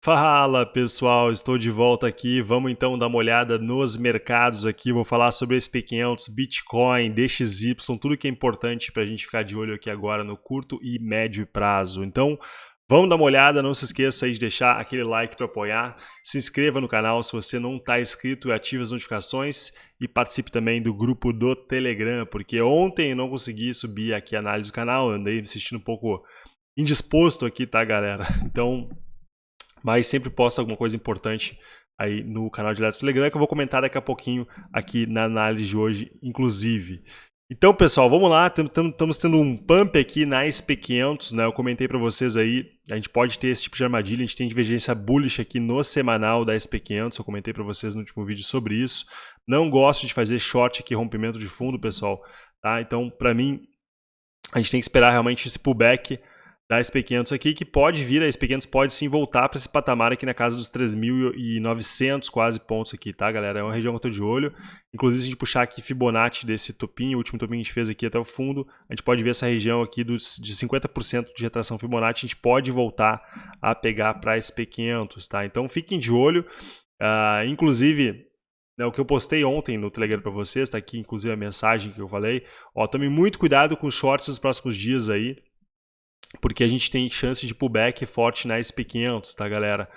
Fala pessoal, estou de volta aqui. Vamos então dar uma olhada nos mercados aqui. Vou falar sobre SP500, Bitcoin, DXY, tudo que é importante para a gente ficar de olho aqui agora no curto e médio prazo. Então, vamos dar uma olhada. Não se esqueça aí de deixar aquele like para apoiar. Se inscreva no canal se você não está inscrito ative as notificações e participe também do grupo do Telegram, porque ontem eu não consegui subir aqui a análise do canal, andei me sentindo um pouco indisposto aqui, tá, galera? Então mas sempre posto alguma coisa importante aí no canal de Letos Telegram que eu vou comentar daqui a pouquinho aqui na análise de hoje, inclusive. Então, pessoal, vamos lá, estamos tendo um pump aqui na SP500, né? Eu comentei para vocês aí, a gente pode ter esse tipo de armadilha, a gente tem divergência bullish aqui no semanal da SP500, eu comentei para vocês no último vídeo sobre isso. Não gosto de fazer short aqui, rompimento de fundo, pessoal, tá? Então, para mim, a gente tem que esperar realmente esse pullback da SP500 aqui, que pode vir, a SP500 pode sim voltar para esse patamar aqui na casa dos 3.900 quase pontos aqui, tá, galera? É uma região que eu estou de olho. Inclusive, se a gente puxar aqui Fibonacci desse topinho, o último topinho que a gente fez aqui até o fundo, a gente pode ver essa região aqui dos, de 50% de retração Fibonacci, a gente pode voltar a pegar para a SP500, tá? Então, fiquem de olho. Uh, inclusive, né, o que eu postei ontem no Telegram para vocês, está aqui inclusive a mensagem que eu falei. Ó, tome muito cuidado com os shorts nos próximos dias aí, porque a gente tem chance de pullback forte na SP500, tá, galera?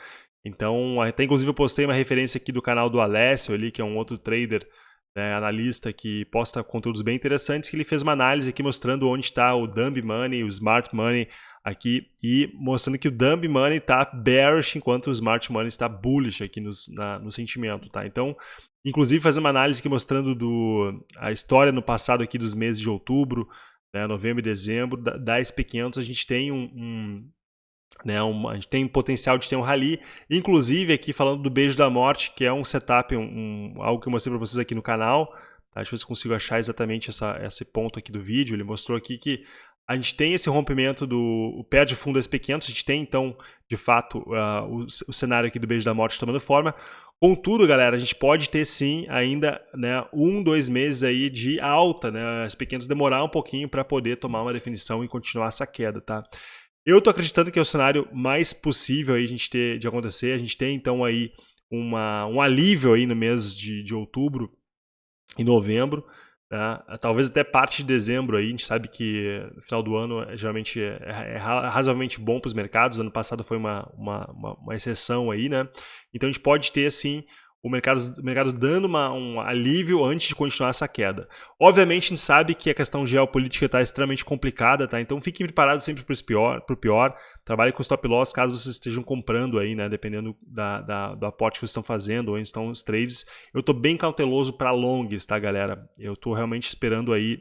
Então, até inclusive eu postei uma referência aqui do canal do Alessio ali, que é um outro trader, né, analista que posta conteúdos bem interessantes, que ele fez uma análise aqui mostrando onde está o Dumb Money, o Smart Money aqui, e mostrando que o Dumb Money está bearish, enquanto o Smart Money está bullish aqui nos, na, no sentimento, tá? Então, inclusive fazendo uma análise aqui mostrando do, a história no passado aqui dos meses de outubro, né, novembro e dezembro, da, da SP500 a gente tem um, um né, um, a gente tem potencial de ter um rally, inclusive aqui falando do Beijo da Morte, que é um setup, um, um algo que eu mostrei para vocês aqui no canal, tá? deixa eu ver se consigo achar exatamente essa, esse ponto aqui do vídeo, ele mostrou aqui que a gente tem esse rompimento do pé de fundo SP500, a gente tem então, de fato, uh, o, o, cenário aqui do Beijo da Morte tomando forma, Contudo, galera, a gente pode ter sim ainda né, um, dois meses aí de alta, né? As pequenas demorar um pouquinho para poder tomar uma definição e continuar essa queda, tá? Eu tô acreditando que é o cenário mais possível aí a gente ter de acontecer. A gente tem então aí uma, um alívio aí no mês de, de outubro e novembro. Né? Talvez até parte de dezembro aí, a gente sabe que no final do ano é, geralmente é, é, é razoavelmente bom para os mercados, ano passado foi uma, uma, uma, uma, exceção aí, né? Então a gente pode ter assim o mercado, o mercado dando uma, um alívio antes de continuar essa queda. Obviamente, a gente sabe que a questão geopolítica está extremamente complicada, tá? Então fiquem preparados sempre para o pior, pior. Trabalhe com stop loss caso vocês estejam comprando aí, né? Dependendo da, da, do aporte que vocês estão fazendo, ou onde estão os trades. Eu estou bem cauteloso para longs, tá, galera? Eu estou realmente esperando aí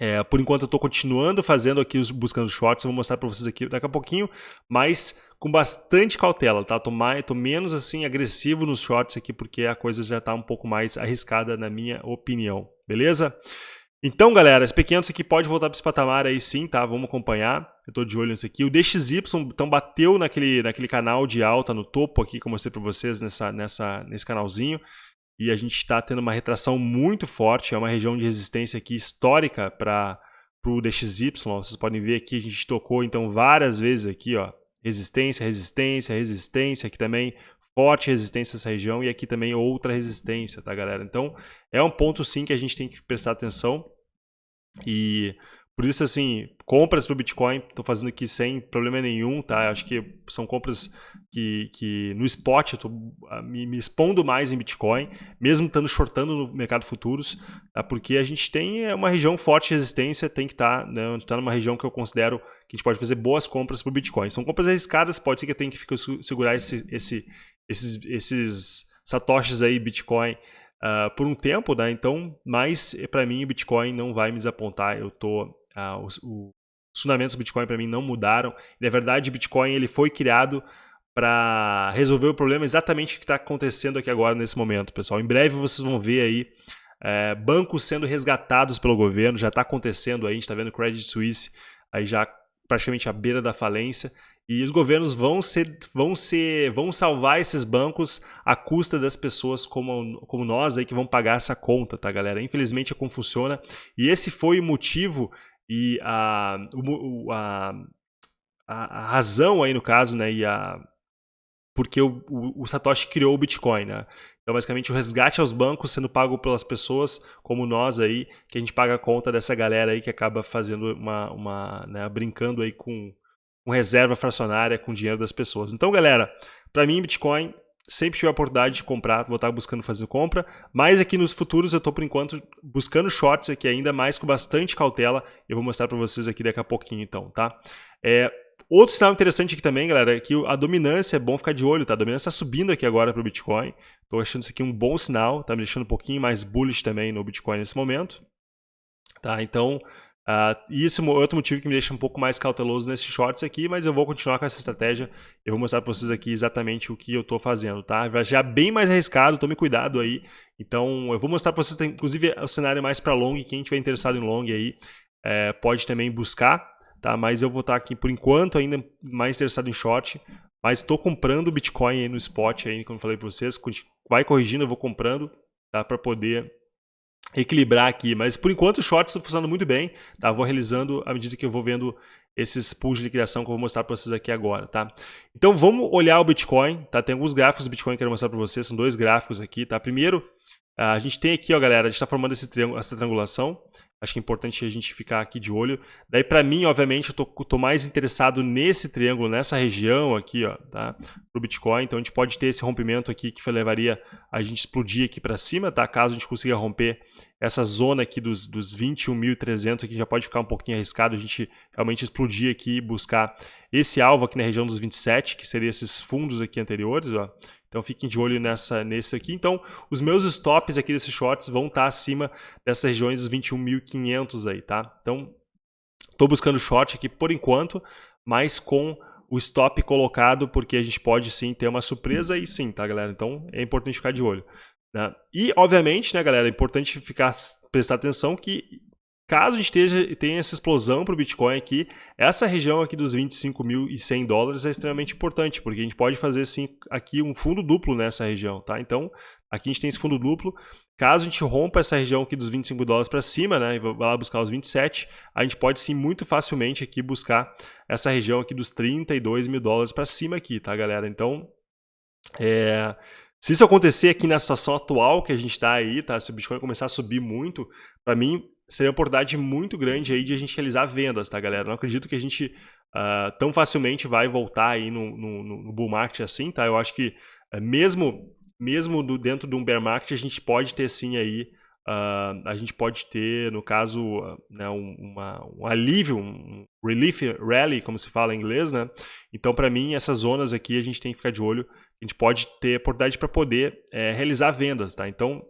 é, por enquanto eu estou continuando fazendo aqui os buscando shorts, eu vou mostrar para vocês aqui daqui a pouquinho, mas com bastante cautela, tá? Tô, mais, tô menos assim agressivo nos shorts aqui porque a coisa já está um pouco mais arriscada na minha opinião, beleza? Então, galera, esse pequeno aqui pode voltar para esse patamar aí sim, tá? Vamos acompanhar. Eu estou de olho nisso aqui. O DXY então bateu naquele, naquele canal de alta no topo aqui, como eu mostrei para vocês nessa, nessa, nesse canalzinho e a gente está tendo uma retração muito forte, é uma região de resistência aqui histórica para o DXY, vocês podem ver aqui, a gente tocou então várias vezes aqui, ó, resistência, resistência, resistência, aqui também forte resistência nessa região e aqui também outra resistência, tá galera? Então é um ponto sim que a gente tem que prestar atenção e por isso, assim, compras para o Bitcoin, estou fazendo aqui sem problema nenhum, tá? Acho que são compras que, que no spot eu estou ah, me, me, expondo mais em Bitcoin, mesmo estando shortando no mercado futuros, tá? porque a gente tem é, uma região forte de resistência, tem que estar, tá, né? está numa região que eu considero que a gente pode fazer boas compras para o Bitcoin. São compras arriscadas, pode ser que eu tenha que ficar, segurar esse, esse, esses, esses satoshis aí, Bitcoin, Uh, por um tempo, né? Então, mas para mim o Bitcoin não vai me desapontar. Eu tô ah, os, os, fundamentos do Bitcoin para mim não mudaram. Na verdade, o Bitcoin ele foi criado para resolver o problema exatamente que está acontecendo aqui agora nesse momento, pessoal. Em breve vocês vão ver aí é, bancos sendo resgatados pelo governo, já está acontecendo aí, a gente está vendo o Credit Suisse aí já praticamente à beira da falência. E os governos vão ser, vão ser, vão salvar esses bancos à custa das pessoas como, como nós aí que vão pagar essa conta, tá, galera? Infelizmente é como funciona. E esse foi o motivo e a, a, a, razão aí no caso, né, e a, porque o, o, o, Satoshi criou o Bitcoin, né? Então, basicamente, o resgate aos bancos sendo pago pelas pessoas como nós aí, que a gente paga a conta dessa galera aí que acaba fazendo uma, uma né, brincando aí com, com reserva fracionária com o dinheiro das pessoas. Então, galera, para mim, Bitcoin sempre tive a oportunidade de comprar, vou estar buscando fazer compra, mas aqui nos futuros eu estou por enquanto buscando shorts aqui ainda mais com bastante cautela, eu vou mostrar para vocês aqui daqui a pouquinho então, tá? É, outro sinal interessante aqui também, galera, é que a dominância é bom ficar de olho, tá? A dominância está subindo aqui agora para o Bitcoin, estou achando isso aqui um bom sinal, tá me deixando um pouquinho mais bullish também no Bitcoin nesse momento, tá? Então, Uh, é outro motivo que me deixa um pouco mais cauteloso nesses shorts aqui, mas eu vou continuar com essa estratégia. Eu vou mostrar para vocês aqui exatamente o que eu estou fazendo, tá? Já bem mais arriscado, tome cuidado aí. Então, eu vou mostrar para vocês, inclusive, o cenário mais para long. Quem estiver interessado em long aí, é, pode também buscar, tá? Mas eu vou estar aqui, por enquanto, ainda mais interessado em short. Mas estou comprando Bitcoin aí no spot, aí, como eu falei para vocês. Vai corrigindo, eu vou comprando, tá? Para poder equilibrar aqui, mas por enquanto o short está funcionando muito bem, tá? Vou realizando à medida que eu vou vendo esses pools de liquidação que eu vou mostrar para vocês aqui agora, tá? Então vamos olhar o Bitcoin, tá? Tem alguns gráficos do Bitcoin que eu quero mostrar para vocês, são dois gráficos aqui, tá? Primeiro, a gente tem aqui, ó, galera, a gente está formando esse triângulo, essa triangulação, Acho que é importante a gente ficar aqui de olho. Daí, para mim, obviamente, eu tô, tô, mais interessado nesse triângulo, nessa região aqui, ó, tá? Para o Bitcoin. Então, a gente pode ter esse rompimento aqui que levaria a gente explodir aqui para cima, tá? Caso a gente consiga romper essa zona aqui dos, dos 21.300, aqui já pode ficar um pouquinho arriscado a gente realmente explodir aqui e buscar esse alvo aqui na região dos 27, que seria esses fundos aqui anteriores, ó. Então fiquem de olho nessa, nesse aqui. Então os meus stops aqui desses shorts vão estar acima dessas regiões dos 21.500 aí, tá? Então estou buscando short aqui por enquanto, mas com o stop colocado, porque a gente pode sim ter uma surpresa e sim, tá galera? Então é importante ficar de olho. Né? E obviamente, né galera, é importante ficar prestar atenção que Caso a gente esteja, tenha essa explosão para o Bitcoin aqui, essa região aqui dos 25.100 dólares é extremamente importante, porque a gente pode fazer sim aqui um fundo duplo nessa região, tá? Então, aqui a gente tem esse fundo duplo. Caso a gente rompa essa região aqui dos 25 dólares para cima, né, e vai lá buscar os 27, a gente pode sim muito facilmente aqui buscar essa região aqui dos 32 mil dólares para cima aqui, tá, galera? Então, é... Se isso acontecer aqui na situação atual que a gente está aí, tá? Se o Bitcoin começar a subir muito, para mim seria uma oportunidade muito grande aí de a gente realizar vendas, tá, galera? Não acredito que a gente uh, tão facilmente vai voltar aí no, no, no, bull market assim, tá? Eu acho que uh, mesmo, mesmo do, dentro de um bear market a gente pode ter sim aí, uh, a gente pode ter, no caso, né, um, uma, um alívio, um relief rally, como se fala em inglês, né? Então, para mim, essas zonas aqui a gente tem que ficar de olho, a gente pode ter oportunidade para poder é, realizar vendas, tá? Então,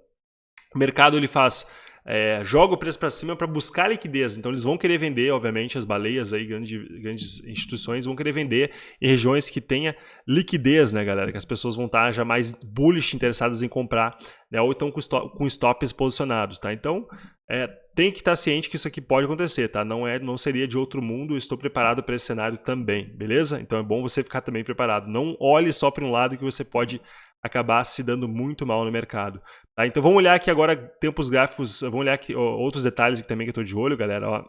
o mercado ele faz é, joga o preço para cima para buscar liquidez. Então eles vão querer vender, obviamente, as baleias aí, grandes, grandes instituições vão querer vender em regiões que tenha liquidez, né, galera? Que as pessoas vão estar já mais bullish interessadas em comprar, né? Ou então com, stop, com stops posicionados, tá? Então é, tem que estar ciente que isso aqui pode acontecer, tá? Não é, não seria de outro mundo. estou preparado para esse cenário também, beleza? Então é bom você ficar também preparado. Não olhe só para um lado que você pode acabar se dando muito mal no mercado. Tá? Então vamos olhar aqui agora tempos gráficos, vamos olhar aqui ó, outros detalhes aqui também que eu estou de olho, galera. Ó.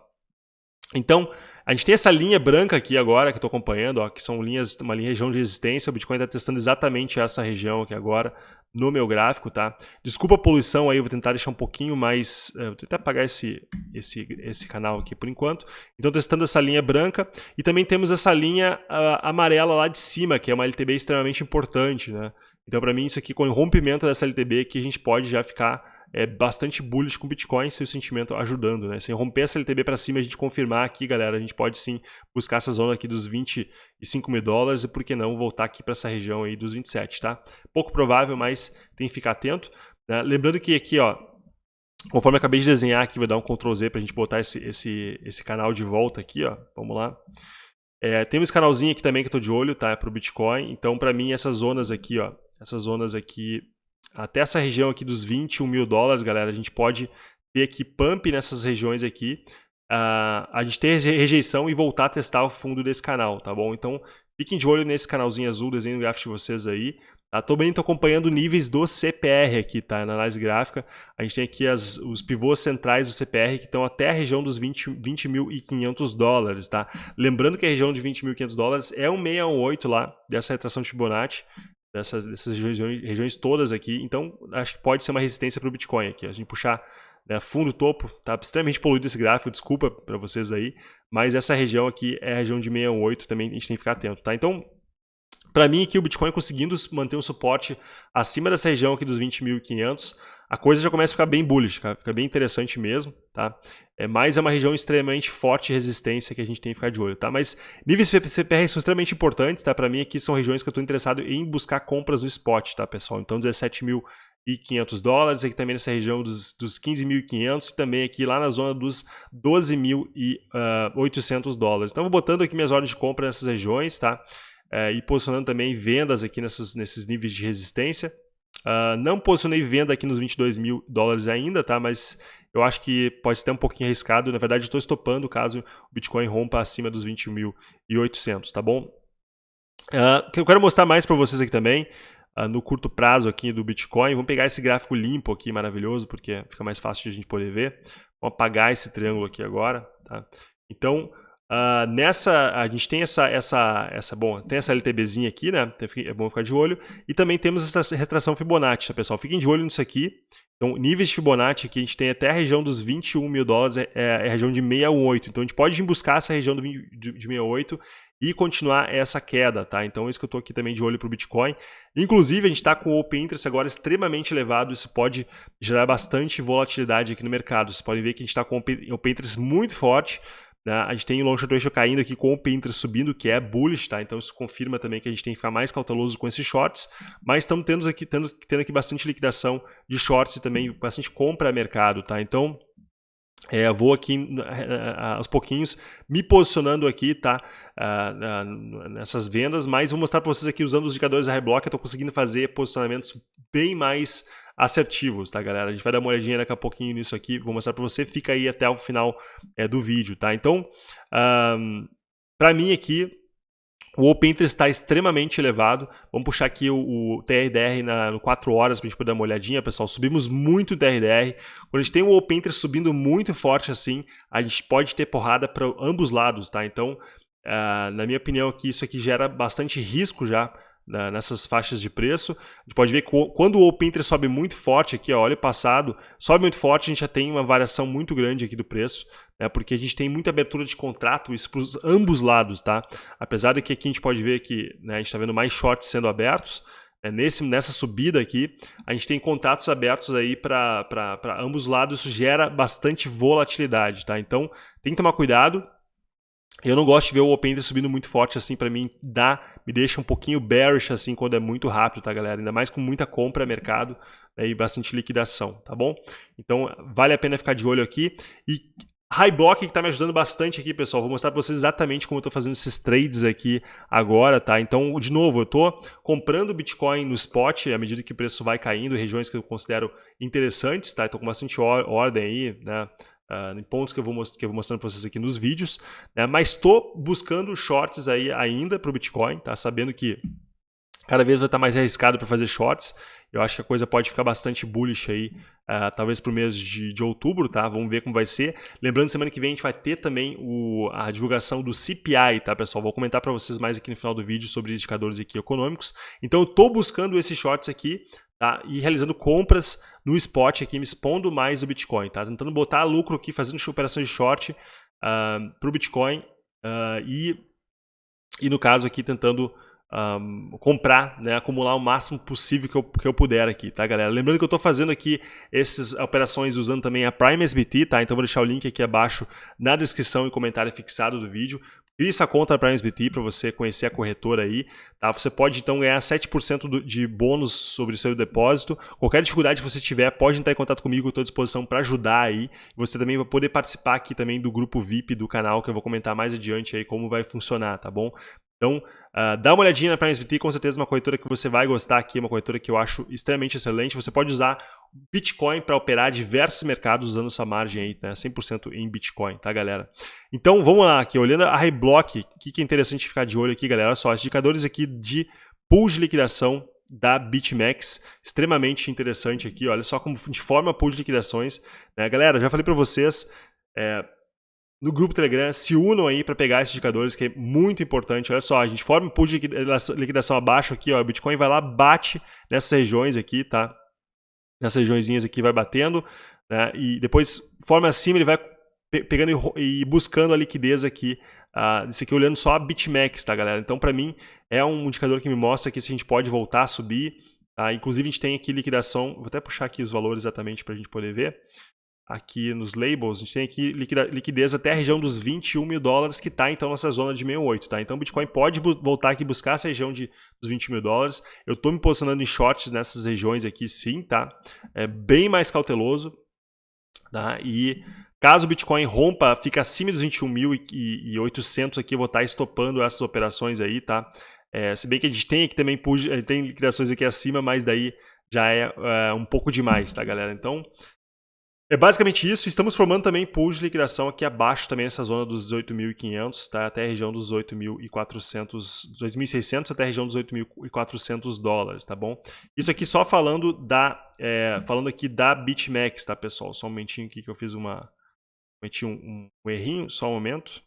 Então, a gente tem essa linha branca aqui agora que eu estou acompanhando, ó, que são linhas, uma linha região de resistência. O Bitcoin está testando exatamente essa região aqui agora no meu gráfico, tá? Desculpa a poluição aí, vou tentar deixar um pouquinho mais... Uh, vou tentar apagar esse, esse, esse canal aqui por enquanto. Então, testando essa linha branca. E também temos essa linha uh, amarela lá de cima, que é uma LTB extremamente importante, né? Então, para mim, isso aqui, com o rompimento dessa LTB, que a gente pode já ficar é, bastante bullish com Bitcoin, se o sentimento ajudando, né? Sem romper essa LTB para cima, a gente confirmar aqui, galera, a gente pode sim buscar essa zona aqui dos 25 mil dólares e, por que não, voltar aqui para essa região aí dos 27, tá? Pouco provável, mas tem que ficar atento. Né? Lembrando que aqui, ó, conforme eu acabei de desenhar aqui, vou dar um Ctrl Z para a gente botar esse, esse, esse canal de volta aqui, ó. Vamos lá. É, tem esse canalzinho aqui também que eu tô de olho, tá? Para o Bitcoin. Então, para mim, essas zonas aqui, ó, essas zonas aqui, até essa região aqui dos 21 mil dólares, galera, a gente pode ter aqui pump nessas regiões aqui, uh, a gente ter rejeição e voltar a testar o fundo desse canal, tá bom? Então, Fiquem de olho nesse canalzinho azul, desenho gráfico de vocês aí. Tá? Também estou acompanhando níveis do CPR aqui, tá? Na análise gráfica. A gente tem aqui as, os pivôs centrais do CPR que estão até a região dos 20.500 20 dólares, tá? Lembrando que a região de 20.500 dólares é um 618 lá, dessa retração de Fibonacci, dessas, regiões, regiões todas aqui. Então, acho que pode ser uma resistência para o Bitcoin aqui. A gente puxar né, fundo topo, tá extremamente poluído esse gráfico, desculpa para vocês aí, mas essa região aqui é a região de 618, também a gente tem que ficar atento, tá? Então, para mim aqui o Bitcoin conseguindo manter um suporte acima dessa região aqui dos 20.500, a coisa já começa a ficar bem bullish, cara. fica bem interessante mesmo, tá? É, mas é uma região extremamente forte de resistência que a gente tem que ficar de olho, tá? Mas níveis CPR são extremamente importantes, tá? Para mim aqui são regiões que eu estou interessado em buscar compras no spot, tá, pessoal? Então 17.500 dólares, aqui também nessa região dos, dos 15.500 e também aqui lá na zona dos 12.800 uh, dólares. Então vou botando aqui minhas ordens de compra nessas regiões, tá? É, e posicionando também vendas aqui nessas, nesses níveis de resistência. Uh, não posicionei venda aqui nos 22 mil dólares ainda, tá? Mas eu acho que pode ser um pouquinho arriscado. Na verdade, estou estopando caso o Bitcoin rompa acima dos 21.800, tá bom? Uh, eu quero mostrar mais para vocês aqui também, uh, no curto prazo aqui do Bitcoin. Vamos pegar esse gráfico limpo aqui, maravilhoso, porque fica mais fácil de a gente poder ver. Vamos apagar esse triângulo aqui agora, tá? Então, Uh, nessa, a gente tem essa, essa, essa, bom, tem essa LTBzinha aqui, né? É bom ficar de olho. E também temos essa retração Fibonacci, tá, pessoal? Fiquem de olho nisso aqui. Então, níveis de Fibonacci aqui, a gente tem até a região dos 21 mil dólares, é, é a região de 68. Então, a gente pode buscar essa região do, de, de 68 e continuar essa queda, tá? Então, é isso que eu estou aqui também de olho para o Bitcoin. Inclusive, a gente está com o Open Interest agora extremamente elevado, isso pode gerar bastante volatilidade aqui no mercado. Vocês podem ver que a gente está com o Open Interest muito forte? A gente tem o long short ratio caindo aqui com o Pinterest subindo, que é bullish, tá? Então isso confirma também que a gente tem que ficar mais cauteloso com esses shorts, mas estamos tendo aqui, tendo, tendo aqui bastante liquidação de shorts e também bastante compra a mercado, tá? Então é, vou aqui aos pouquinhos me posicionando aqui, tá? Uh, uh, nessas vendas, mas vou mostrar para vocês aqui usando os indicadores da Reblock, eu estou conseguindo fazer posicionamentos bem mais assertivos, tá, galera? A gente vai dar uma olhadinha daqui a pouquinho nisso aqui, vou mostrar para você, fica aí até o final é, do vídeo, tá? Então, um, para mim aqui, o Open Interest está extremamente elevado. Vamos puxar aqui o, o TRDR na, no 4 horas para a gente poder dar uma olhadinha, pessoal. Subimos muito o TRDR. Quando a gente tem o Open Interest subindo muito forte assim, a gente pode ter porrada para ambos lados, tá? Então, uh, na minha opinião aqui, isso aqui gera bastante risco já né, nessas faixas de preço. A gente pode ver que quando o Open Interest sobe muito forte aqui, ó, olha o passado, sobe muito forte, a gente já tem uma variação muito grande aqui do preço, né, porque a gente tem muita abertura de contrato, isso para os ambos lados, tá? Apesar de que aqui a gente pode ver que né, a gente está vendo mais shorts sendo abertos, né, nesse, nessa subida aqui, a gente tem contratos abertos aí para ambos lados, isso gera bastante volatilidade, tá? Então, tem que tomar cuidado, eu não gosto de ver o Open subindo muito forte assim, para mim dá, me deixa um pouquinho bearish assim quando é muito rápido, tá galera? Ainda mais com muita compra mercado né, e bastante liquidação, tá bom? Então vale a pena ficar de olho aqui. E High Block que está me ajudando bastante aqui, pessoal. Vou mostrar para vocês exatamente como eu estou fazendo esses trades aqui agora, tá? Então, de novo, eu estou comprando Bitcoin no spot à medida que o preço vai caindo, regiões que eu considero interessantes, tá? Estou com bastante ordem aí, né? Uh, em pontos que eu vou, que eu vou mostrando para vocês aqui nos vídeos, né? mas estou buscando shorts aí ainda para o Bitcoin, tá? sabendo que cada vez vai estar mais arriscado para fazer shorts. Eu acho que a coisa pode ficar bastante bullish aí, uh, talvez para o mês de, de, outubro, tá? Vamos ver como vai ser. Lembrando, semana que vem a gente vai ter também o, a divulgação do CPI, tá, pessoal? Vou comentar para vocês mais aqui no final do vídeo sobre indicadores aqui econômicos. Então, eu estou buscando esses shorts aqui, tá? E realizando compras no spot aqui, me expondo mais o Bitcoin, tá? Tentando botar lucro aqui, fazendo operações de short uh, ah, para o Bitcoin uh, e, e, no caso aqui, tentando um, comprar, né, acumular o máximo possível que eu, que eu puder aqui, tá, galera? Lembrando que eu estou fazendo aqui essas operações usando também a Prime SBT, tá? Então vou deixar o link aqui abaixo na descrição e comentário fixado do vídeo. Crie essa conta para a SBT para você conhecer a corretora aí. Tá? Você pode então ganhar 7% de bônus sobre o seu depósito. Qualquer dificuldade que você tiver, pode entrar em contato comigo, estou à disposição para ajudar aí. Você também vai poder participar aqui também do grupo VIP do canal, que eu vou comentar mais adiante aí como vai funcionar, tá bom? Então, uh, dá uma olhadinha na PrimeSBT, com certeza uma corretora que você vai gostar aqui, uma corretora que eu acho extremamente excelente. Você pode usar Bitcoin para operar diversos mercados usando essa margem aí, né? 100% em Bitcoin, tá, galera? Então, vamos lá aqui, olhando a Highblock, o que, que é interessante ficar de olho aqui, galera? Olha só, os indicadores aqui de pool de liquidação da BitMEX, extremamente interessante aqui, olha só como de forma pool de liquidações, né? Galera, já falei para vocês, é, no grupo Telegram, se unam aí para pegar esses indicadores, que é muito importante. Olha só, a gente forma um pool de liquidação abaixo aqui, ó, o Bitcoin vai lá, bate nessas regiões aqui, tá? Nessas regiões aqui vai batendo, né? E depois forma acima, ele vai pegando e buscando a liquidez aqui Uh, isso aqui olhando só a BitMEX, tá, galera? Então, para mim, é um indicador que me mostra que se a gente pode voltar a subir. Tá? Inclusive, a gente tem aqui liquidação, vou até puxar aqui os valores exatamente para a gente poder ver. Aqui nos labels, a gente tem aqui liquidez até a região dos 21 mil dólares, que está então nessa zona de 68, tá? Então o Bitcoin pode voltar aqui buscar essa região de, dos 20 mil dólares. Eu estou me posicionando em shorts nessas regiões aqui, sim, tá? É bem mais cauteloso, tá? E Caso o Bitcoin rompa, fica acima dos 21.800 aqui, eu vou estar estopando essas operações aí, tá? É, se bem que a gente tem aqui também eh, tem liquidações aqui acima, mas daí já é, é um pouco demais, tá, galera? Então, é basicamente isso. Estamos formando também pools de liquidação aqui abaixo, também nessa zona dos 18.500, tá? Até a região dos 8.400, 2.600 até a região dos 8.400 dólares, tá bom? Isso aqui só falando da, é, falando aqui da BitMEX, tá, pessoal? Só um momentinho aqui que eu fiz uma, Cometi um, um, um errinho, só um momento.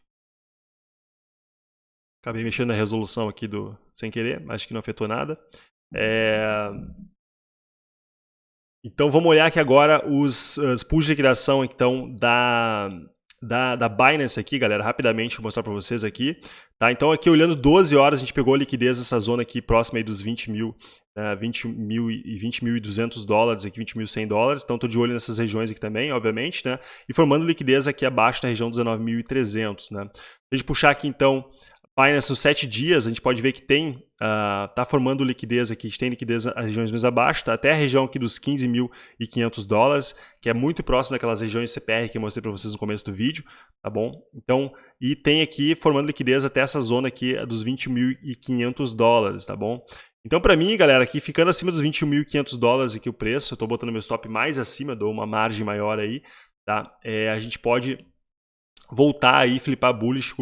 Acabei mexendo na resolução aqui do sem querer, acho que não afetou nada. É... Então vamos olhar aqui agora os, os pools de liquidação então, da, da, da Binance aqui, galera, rapidamente vou mostrar para vocês aqui. Tá? Então aqui olhando 12 horas, a gente pegou a liquidez dessa zona aqui próxima dos 20 mil, uh, 20 mil e 20 mil e 200 dólares, aqui 20 mil 100 dólares. Então estou de olho nessas regiões aqui também, obviamente, né? E formando liquidez aqui abaixo na região dos 19.300, né? Se a gente puxar aqui então Binance nos 7 dias, a gente pode ver que tem, uh, tá formando liquidez aqui, a gente tem liquidez nas regiões mais abaixo, tá? até a região aqui dos 15.500 dólares, que é muito próximo daquelas regiões CPR que eu mostrei para vocês no começo do vídeo, tá bom? Então, e tem aqui formando liquidez até essa zona aqui dos 20.500 dólares, tá bom? Então, para mim, galera, aqui ficando acima dos 21.500 dólares aqui o preço, eu estou botando meu stop mais acima, dou uma margem maior aí, tá? É, a gente pode voltar aí flipar bullish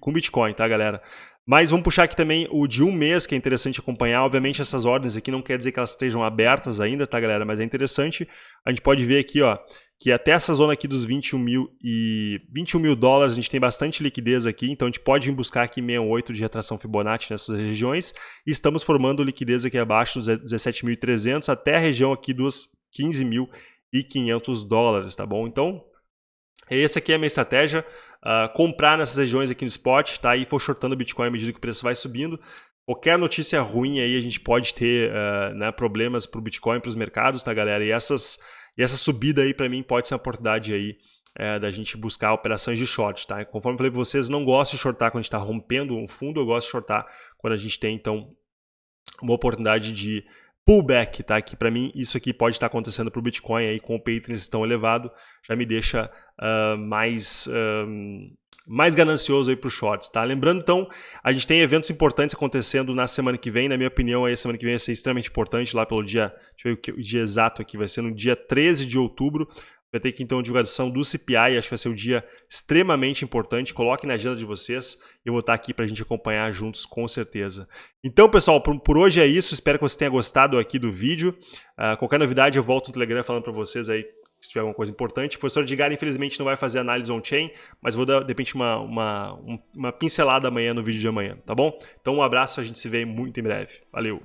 com Bitcoin, tá, galera? Mas vamos puxar aqui também o de um mês, que é interessante acompanhar. Obviamente, essas ordens aqui não quer dizer que elas estejam abertas ainda, tá, galera? Mas é interessante. A gente pode ver aqui, ó, que até essa zona aqui dos 21 mil, e 21 mil dólares, a gente tem bastante liquidez aqui. Então, a gente pode vir buscar aqui 68 de retração Fibonacci nessas regiões. E estamos formando liquidez aqui abaixo dos 17.300 até a região aqui dos 15.500 dólares, tá bom? Então, essa aqui é a minha estratégia, uh, comprar nessas regiões aqui no spot, tá? E for shortando o Bitcoin à medida que o preço vai subindo. Qualquer notícia ruim aí a gente pode ter uh, né, problemas para o Bitcoin, para os mercados, tá, galera? E, essas, e essa subida aí para mim pode ser uma oportunidade aí é, da gente buscar operações de short, tá? Conforme eu falei para vocês, não gosto de shortar quando a gente está rompendo um fundo, eu gosto de shortar quando a gente tem, então, uma oportunidade de pullback, tá? Que para mim isso aqui pode estar acontecendo para o Bitcoin aí com o pay tão elevado, já me deixa uh, mais uh, mais ganancioso aí para os shorts, tá? Lembrando então, a gente tem eventos importantes acontecendo na semana que vem, na minha opinião, aí a semana que vem vai ser extremamente importante lá pelo dia, deixa eu ver o dia exato aqui, vai ser no dia 13 de outubro, Vai ter que então a divulgação do CPI, acho que vai ser um dia extremamente importante. Coloque na agenda de vocês. Eu vou estar aqui para a gente acompanhar juntos, com certeza. Então, pessoal, por, por, hoje é isso. Espero que você tenha gostado aqui do vídeo. Uh, qualquer novidade, eu volto no Telegram falando para vocês aí se tiver alguma coisa importante. O professor Edgar, infelizmente, não vai fazer análise on-chain, mas vou dar, de repente, uma, uma, uma pincelada amanhã no vídeo de amanhã, tá bom? Então, um abraço, a gente se vê muito em breve. Valeu!